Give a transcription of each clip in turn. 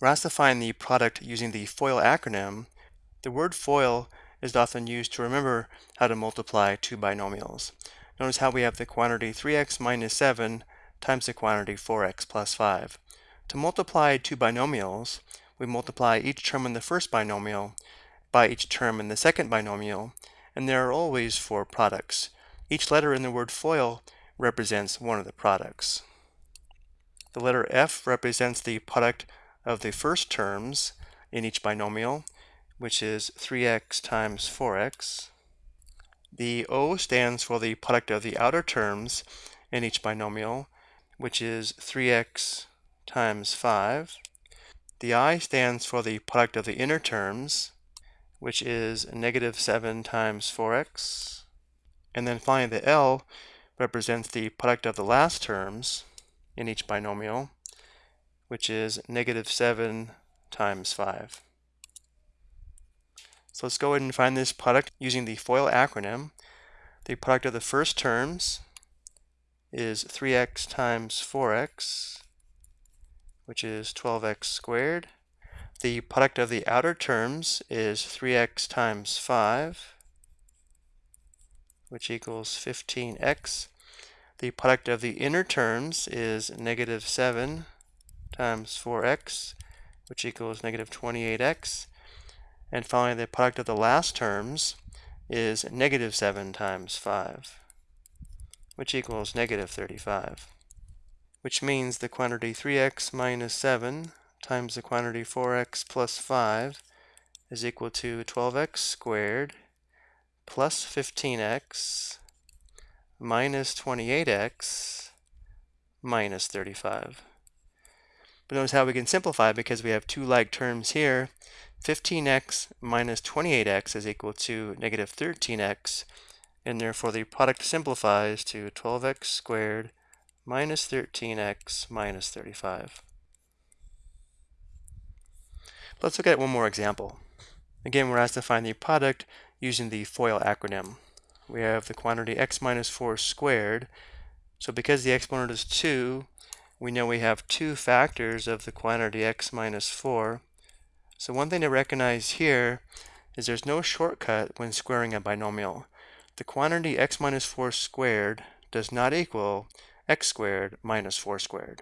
We're asked to find the product using the FOIL acronym. The word FOIL is often used to remember how to multiply two binomials. Notice how we have the quantity 3x minus 7 times the quantity 4x plus 5. To multiply two binomials, we multiply each term in the first binomial by each term in the second binomial, and there are always four products. Each letter in the word FOIL represents one of the products. The letter F represents the product of the first terms in each binomial, which is 3x times 4x. The O stands for the product of the outer terms in each binomial, which is 3x times 5. The I stands for the product of the inner terms, which is negative 7 times 4x. And then finally the L represents the product of the last terms, in each binomial, which is negative 7 times 5. So let's go ahead and find this product using the FOIL acronym. The product of the first terms is 3x times 4x, which is 12x squared. The product of the outer terms is 3x times 5, which equals 15x. The product of the inner terms is negative 7 times 4x, which equals negative 28x. And finally, the product of the last terms is negative 7 times 5, which equals negative 35. Which means the quantity 3x minus 7 times the quantity 4x plus 5 is equal to 12x squared plus 15x minus 28x minus 35. But notice how we can simplify because we have two like terms here. 15x minus 28x is equal to negative 13x, and therefore the product simplifies to 12x squared minus 13x minus 35. Let's look at one more example. Again, we're asked to find the product using the FOIL acronym we have the quantity x minus 4 squared. So because the exponent is 2, we know we have two factors of the quantity x minus 4. So one thing to recognize here is there's no shortcut when squaring a binomial. The quantity x minus 4 squared does not equal x squared minus 4 squared.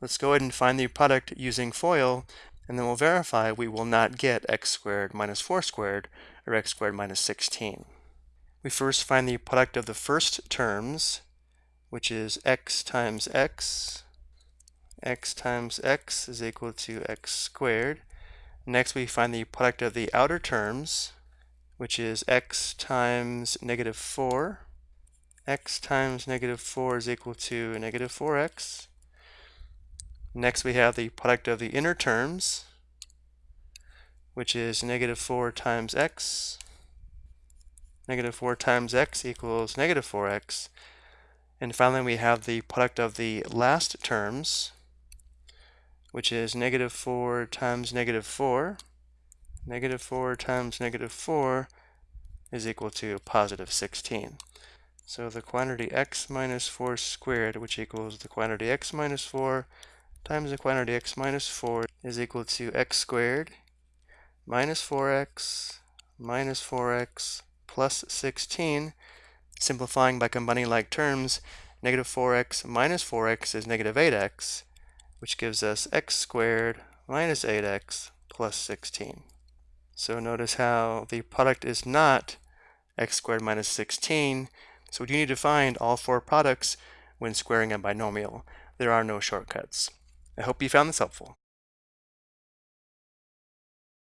Let's go ahead and find the product using FOIL, and then we'll verify we will not get x squared minus 4 squared, or x squared minus 16 we first find the product of the first terms, which is x times x. x times x is equal to x squared. Next we find the product of the outer terms, which is x times negative 4. x times negative 4 is equal to negative 4x. Next we have the product of the inner terms, which is negative 4 times x negative 4 times x equals negative 4x. And finally, we have the product of the last terms, which is negative 4 times negative 4. Negative 4 times negative 4 is equal to positive 16. So the quantity x minus 4 squared, which equals the quantity x minus 4 times the quantity x minus 4 is equal to x squared minus 4x minus 4x plus 16. Simplifying by combining like terms, negative 4x minus 4x is negative 8x, which gives us x squared minus 8x plus 16. So notice how the product is not x squared minus 16. So you need to find all four products when squaring a binomial. There are no shortcuts. I hope you found this helpful.